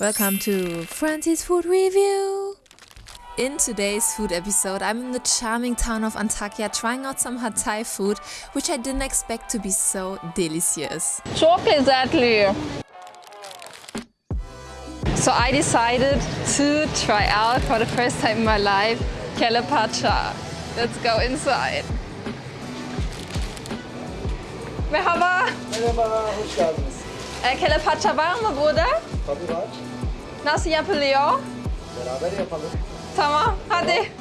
Welcome to Francie's Food Review! In today's food episode, I'm in the charming town of Antakya trying out some Hatay food, which I didn't expect to be so delicious. Çok lezzetli. So I decided to try out for the first time in my life Kelle Pacha. Let's go inside. Merhaba. Merhaba, hoş geldiniz. E, Kelle var mı burada? Tabii var. Nasıl yapılıyor? Beraber yapalım. Tamam, hadi.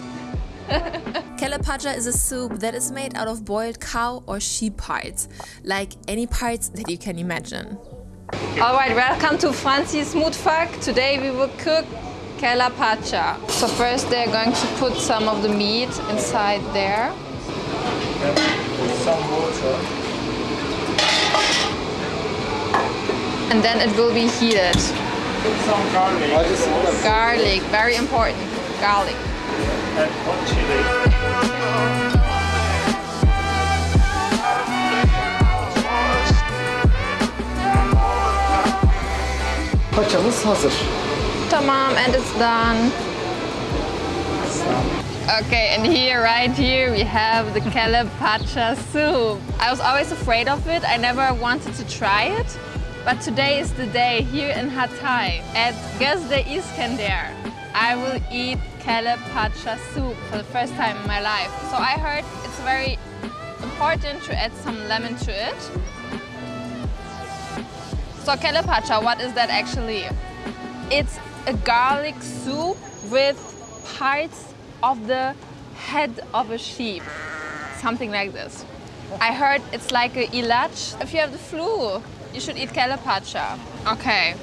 Kelle Pacha is a soup that is made out of boiled cow or sheep parts, like any parts that you can imagine. Alright, welcome to Francie's Mutfak. Today we will cook Kelle Pacha. So first they're going to put some of the meat inside there. Put some water. And then it will be heated. Put some garlic Acısını da Garlic, very important. Garlic. and hot chili. paçamız hazır. Tamam, and it's done. Okay, and here, right here, we have the Pacha soup. I was always afraid of it. I never wanted to try it. But today is the day here in Hatay at Gözde Iskender. I will eat Kelle Pacha soup for the first time in my life. So I heard it's very important to add some lemon to it. So Kelle Pacha, what is that actually? It's a garlic soup with parts of the head of a sheep. Something like this. I heard it's like a ilach. If you have the flu, you should eat Kelle Pacha. Okay.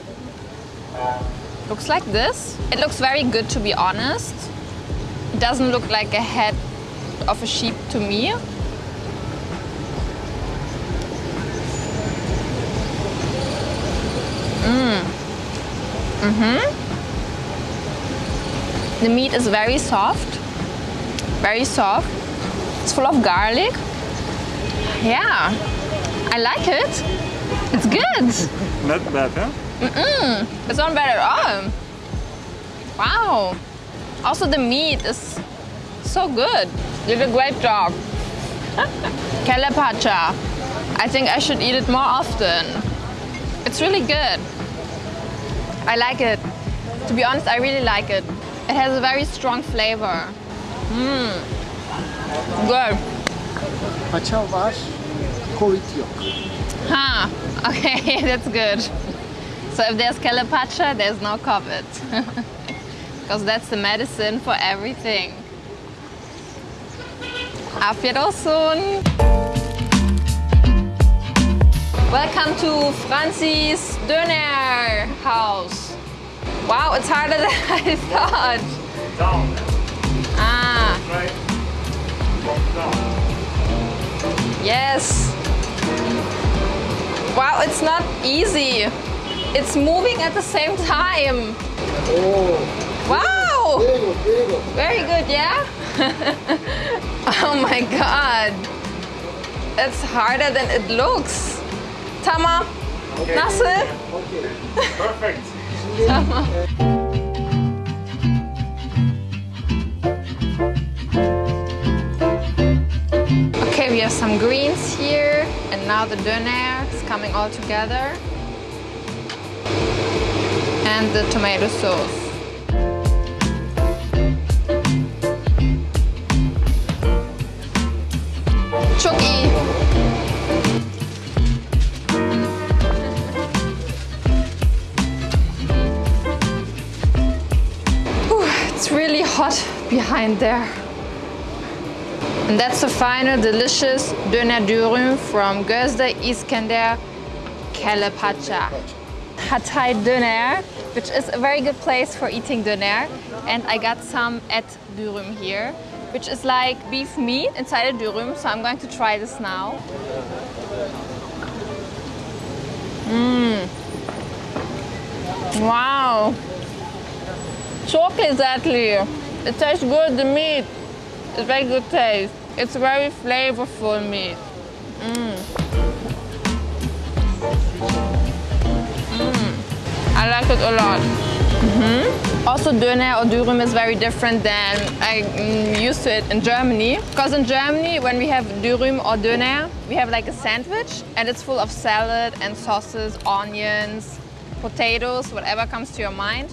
Looks like this. It looks very good to be honest. It doesn't look like a head of a sheep to me. Mm. Mm-hmm. The meat is very soft, very soft. It's full of garlic. Yeah, I like it. It's good. Not bad, huh? Mm-mm. It's not bad at all. Wow. Also, the meat is so good. You did a great job. Kelle Pacha. I think I should eat it more often. It's really good. I like it. To be honest, I really like it. It has a very strong flavor. Mmm. Good. Paça var, Covid yok. Huh. Okay, that's good. So if there's Kelle there's no COVID. Because that's the medicine for everything. Auf Wiedersehen. Welcome to Francie's Döner house. Wow, it's harder than I thought. Down. Ah, yes. Wow, it's not easy. It's moving at the same time. Oh. Wow! very good, very good. Very good, yeah? oh my god. It's harder than it looks. Nasıl? Okay. Perfect. Okay, we have some greens here, and now the doner is coming all together. And the tomato sauce. Çok iyi. It's really hot behind there. And that's the final delicious döner dürüm from Gözde Iskender Kelle Pacha. Hatay Döner, which is a very good place for eating döner. And I got some at dürüm here, which is like beef meat inside a dürüm. So I'm going to try this now. Mmm. Wow. Çok lezzetli. It tastes good, the meat. It's very good taste. It's very flavorful meat. Mm. Mm. I I like it a lot. Mhm. Also, döner or dürüm is very different than I'm used to it in Germany. Because in Germany, when we have dürüm or döner, we have like a sandwich and it's full of salad and sauces, onions, potatoes, whatever comes to your mind.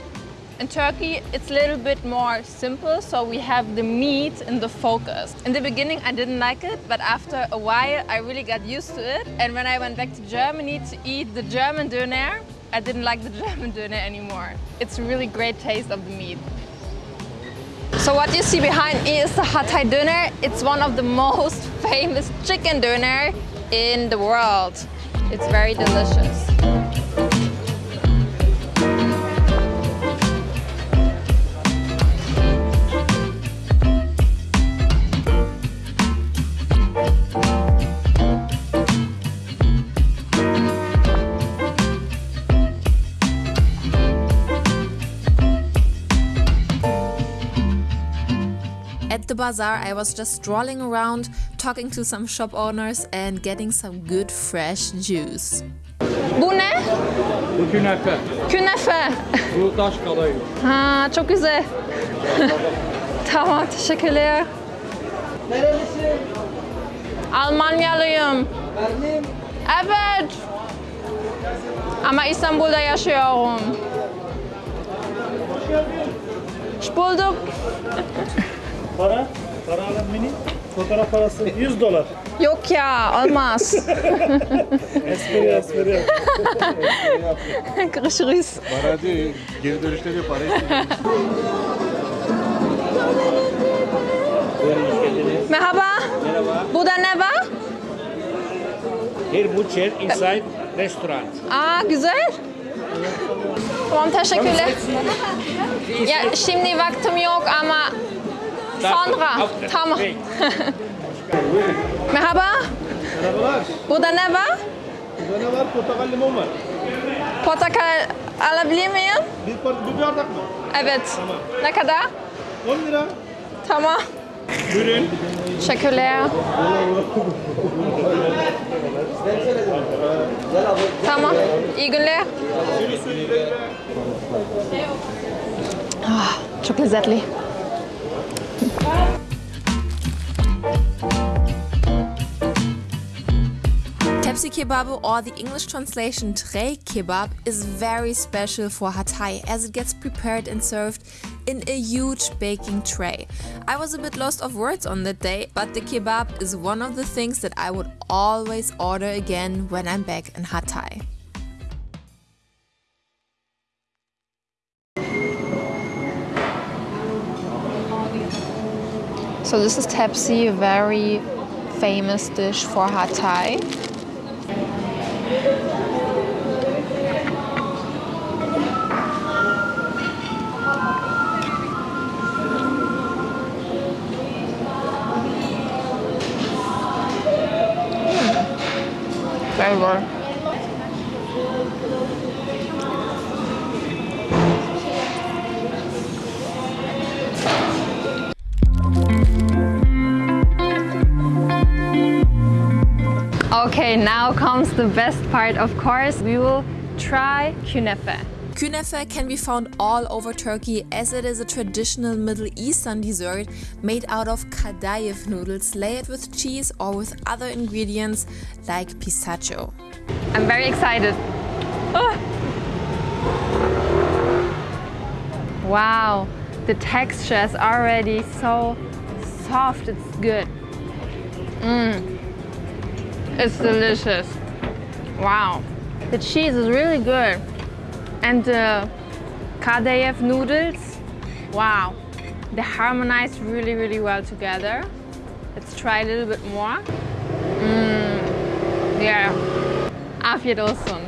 In Turkey, it's a little bit more simple, so we have the meat in the focus. In the beginning, I didn't like it, but after a while, I really got used to it. And when I went back to Germany to eat the German döner, I didn't like the German döner anymore. It's a really great taste of the meat. So what you see behind me is the Hatay döner. It's one of the most famous chicken döner in the world. It's very delicious. The bazaar, I was just strolling around, talking to some shop owners and getting some good fresh juice. Bu ne? Bu künefe. Künefe. Bu taş kadayıf. Ha, çok güzel. tamam, teşekkürler. Nerelisin? Almanyalıyım. Berlin. Evet. Ama İstanbul'da yaşıyorum. Hoş bulduk. Para, para alın mini. Fotoğraf parası 100 dolar. Yok ya, olmaz. Espri espri. Görüşürüz. Para değil, geri dönüşte de para istiyor. Merhaba. Merhaba. Burada ne var? Here butcher inside restaurant. Aa, güzel. Tamam, teşekkürler. Ya şimdi vaktim yok ama After. Tamam. Merhaba. Merhabalar. Burada ne var? Burada ne var? Portakal limon var. Portakal alabilir miyim? Bir, bir bardak mı? Evet. Ne kadar? 10 lira. Tamam. Buyurun. Teşekkürler. Tamam. İyi günler. Ah, çok lezzetli. Kebab, or the English translation tray kebab, is very special for Hatay as it gets prepared and served in a huge baking tray. I was a bit lost of words on that day, but the kebab is one of the things that I would always order again when I'm back in Hatay. So this is tepsi, a very famous dish for Hatay. Very good. Okay, now comes the best part, of course. We will try künefe. Künefe can be found all over Turkey as it is a traditional Middle Eastern dessert made out of kadayif noodles layered with cheese or with other ingredients like pistachio. I'm very excited. Ah. Wow, the texture is already so soft, it's good. Mmm, it's delicious. Wow, the cheese is really good. And the kadayif noodles, wow, they harmonize really, really well together. Let's try a little bit more. Mmm, yeah, afiyet olsun.